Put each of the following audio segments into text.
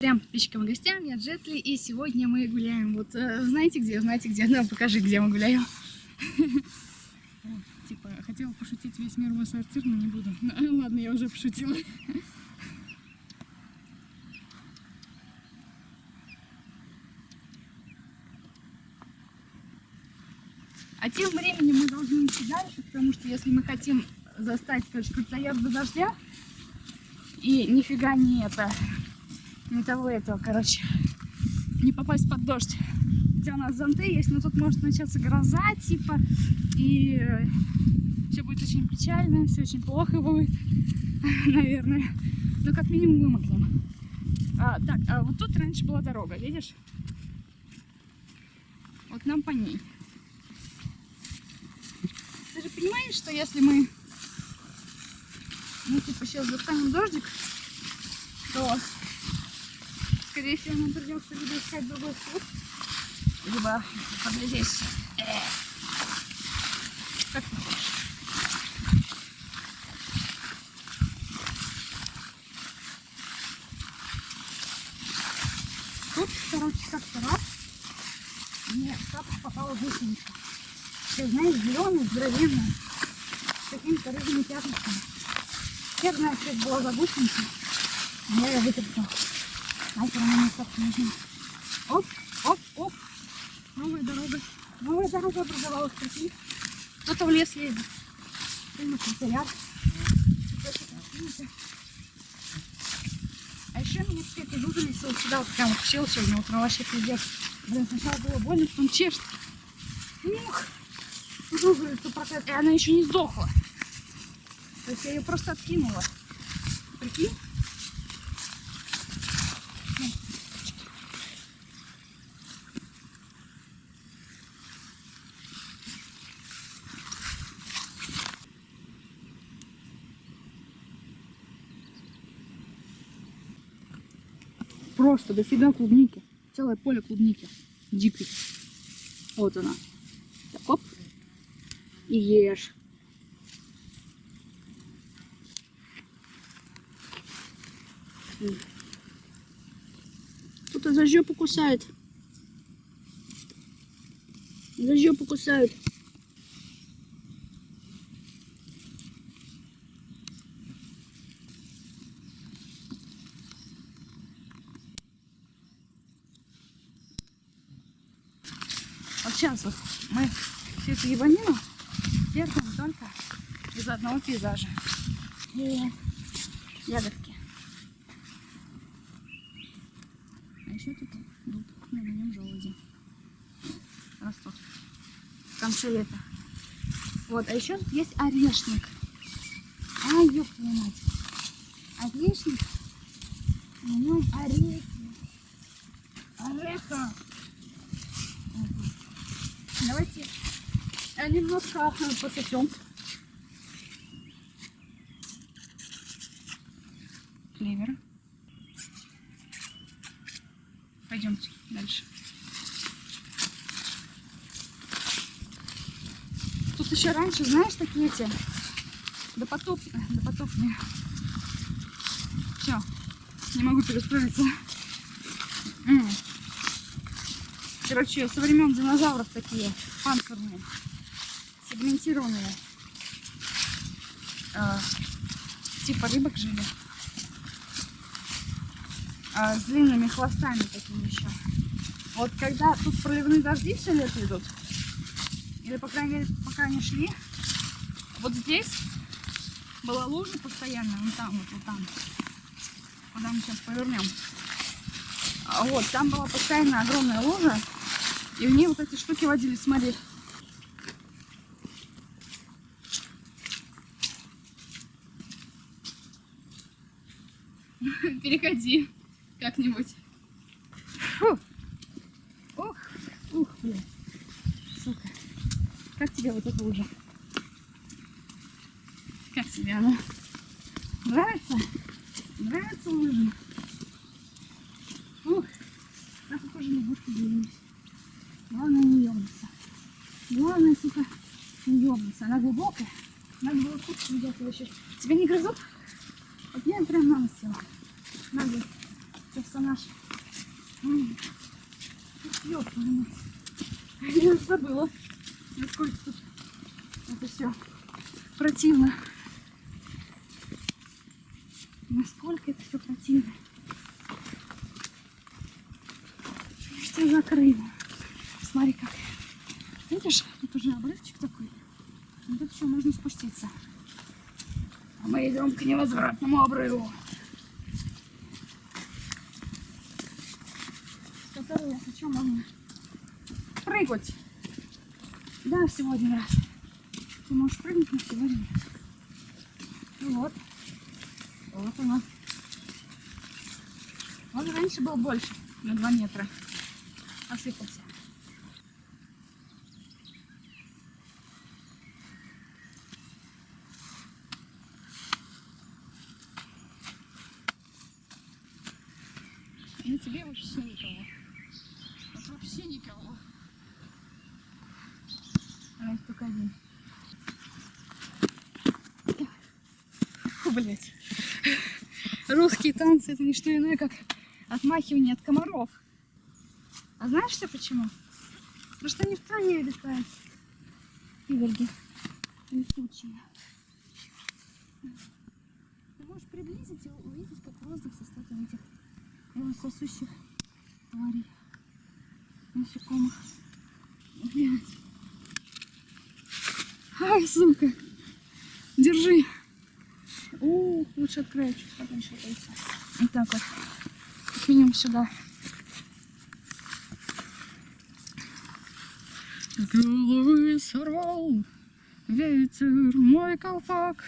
Всем подписчикам и гостям, я Джетли, и сегодня мы гуляем. Вот э, знаете где? Знаете где? Ну, покажи, где мы гуляем. Типа, хотела пошутить весь мир мой сортир, но не буду. Ну, ладно, я уже пошутила. А тем временем мы должны идти дальше, потому что если мы хотим застать, короче, крутоезду дождя, и нифига не это, не того этого, короче, не попасть под дождь. Хотя у нас зонты есть, но тут может начаться гроза, типа, и все будет очень печально, все очень плохо будет, наверное. Но как минимум вымокнем. А, так, а вот тут раньше была дорога, видишь? Вот нам по ней. Ты же понимаешь, что если мы, ну, типа, сейчас достанем дождик, то скорее всего, нам придется либо искать другой путь, либо. Э. Как ты хочешь? Тут, короче, как-то раз мне в тапок попала гусеница. Ты знаешь, зеленый, здоровенный, с какими-то рыжими пятнышками. Я знаю, что это была за гусеница, но я ее вытащила. Оп, оп, оп. Новая дорога. Новая дорога образовалась. Прикинь. Кто-то в лес едет. На. А еще меня теперь выгулись вот сюда, вот прям укусил сегодня утром вообще пиздец. Блин, сначала было больно, потом чешет. Ух, выгулиться проклятая. И она еще не сдохла. То есть я ее просто откинула. Прикинь? Просто дофига клубники. Целое поле клубники. Дикой. Вот она. Так, оп. И ешь. Кто-то за жопу кусает. За жопу кусают. Вот сейчас вот мы всю эту ебанину держим только из одного пейзажа. И ягодки. А еще тут дуб, ну, на нем желуди растут в конце лета. Вот, а еще тут есть орешник. А, ёб твою мать. Орешник. На нем орехи. Ореха. Давайте э, немножко э, пососем. Клевера. Пойдемте дальше. Тут еще раньше, знаешь, такие эти допотопные, допотопные. Все, не могу перестроиться. Короче, со времен динозавров такие панцирные, сегментированные. Э, типа рыбок жили. Э, с длинными хвостами такими еще. Вот когда тут проливные дожди все лето идут, или по крайней мере пока они шли, вот здесь была лужа постоянно, вон там, вот, вот там, куда мы сейчас повернем. А вот, там была постоянно огромная лужа, и в ней вот эти штуки водились, смотри. Переходи как-нибудь. Ух, ух, блин. Сука. Как тебе вот эта лужа? Как тебе она? Нравится? Нравится лужа? Ух, так похоже лягушку делились. Главное не ёбнуться. Главное, сука, не ёбнуться. Она глубокая. Надо было кучу взять вообще. Тебя не грызут? Вот я прям нос села. Надо персонаж. Ёпта, я уже забыла, насколько тут это все противно. Насколько это все противно. Что закрыто. Смотри как. Видишь, тут уже обрывчик такой. И тут еще можно спуститься. А мы идем к невозвратному обрыву. С которого, что, можно прыгать. Да, всего один раз. Ты можешь прыгнуть на всего один раз. Ну вот. Вот оно. Он раньше был больше, на 2 метра. Осыпался. Тебе вообще никого. Вот вообще никого. А это только один. Фу, блядь. Русские танцы это не что иное, как отмахивание от комаров. А знаешь что почему? Потому что они в траве летают. Иверги. Летучие. Ты можешь приблизить и увидеть, как воздух состоит из этих сосущих тварей. Насекомых. Блядь. Ай, сука. Держи. О, лучше открою чуть подальше отойти. Вот так вот. Минимум сюда. Головы сорвал ветер мой колпак.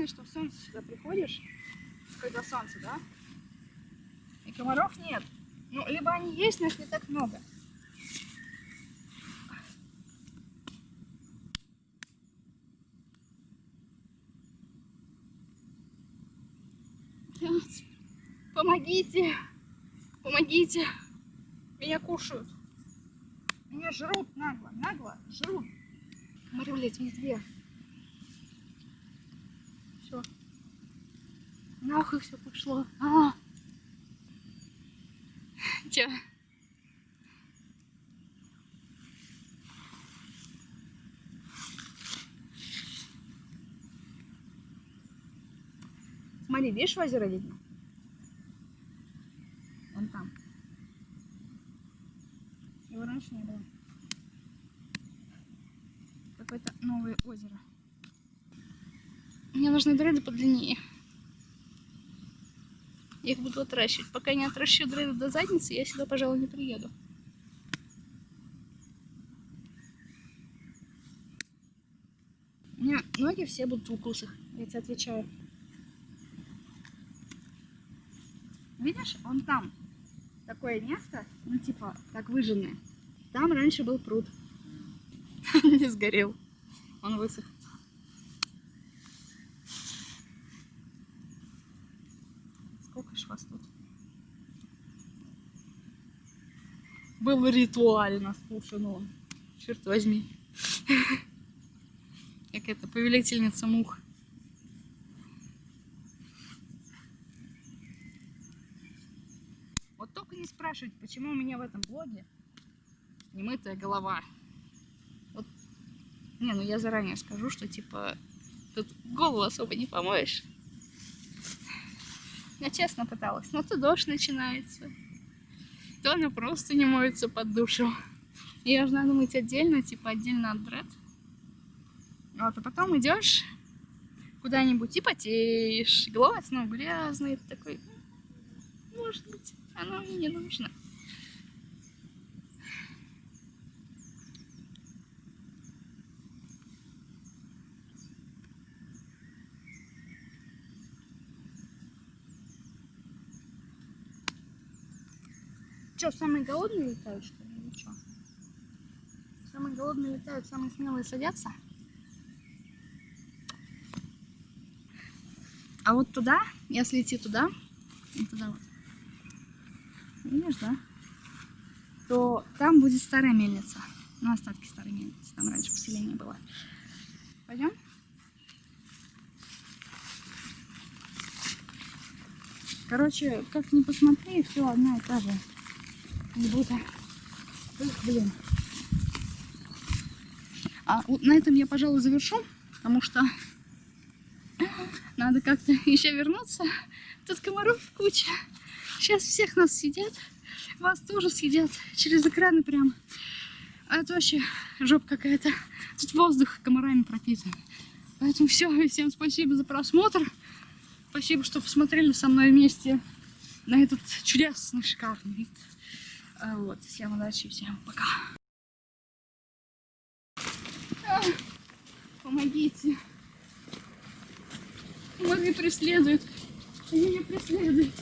Единственное, что в солнце сюда приходишь, когда солнце, да? И комаров нет. Ну, либо они есть, но их не так много. Помогите! Помогите! Меня кушают. Меня жрут нагло, нагло жрут. Смотри, блядь, везде. Все. Нахуй все пошло. А! Тя. Смотри, видишь озеро видно? Вон там. Его раньше не было. Какое-то новое озеро. Мне нужны дреды подлиннее. Я их буду отращивать. Пока не отращу дреды до задницы, я сюда, пожалуй, не приеду. У меня ноги все будут в укусах, я тебе отвечаю. Видишь, он там. Такое место, ну типа, как выжженное. Там раньше был пруд. Не сгорел. Он высох. Сколько ж вас тут? Был ритуально спушен Черт возьми. Как это, повелительница мух. Вот только не спрашивать, почему у меня в этом блоге немытая голова. Вот, не, ну я заранее скажу, что типа тут голову особо не помоешь. Я честно пыталась, но то дождь начинается, то она просто не моется под душем. Ее же надо мыть отдельно, типа отдельно от бред. Вот, а потом идешь куда-нибудь и потеешь, снова грязная, ты такой, может быть, оно мне не нужно. Что, самые голодные летают, что ли, или что? Самые голодные летают, самые смелые садятся? А вот туда, если идти туда, вот туда вот, видишь, да? То там будет старая мельница. На остатки старой мельницы. Там раньше поселение было. Пойдем? Короче, как ни посмотри, все одна и та же. Как будто... Эх, блин. А вот на этом я, пожалуй, завершу, потому что надо как-то еще вернуться. Тут комаров куча. Сейчас всех нас съедят. Вас тоже съедят через экраны прям. А это вообще жопа какая-то. Тут воздух комарами пропитан. Поэтому все. Всем спасибо за просмотр. Спасибо, что посмотрели со мной вместе на этот чудесный, шикарный вид. А, Вот. Всем удачи, всем пока. А, Помогите. Комары преследуют. Они меня преследуют.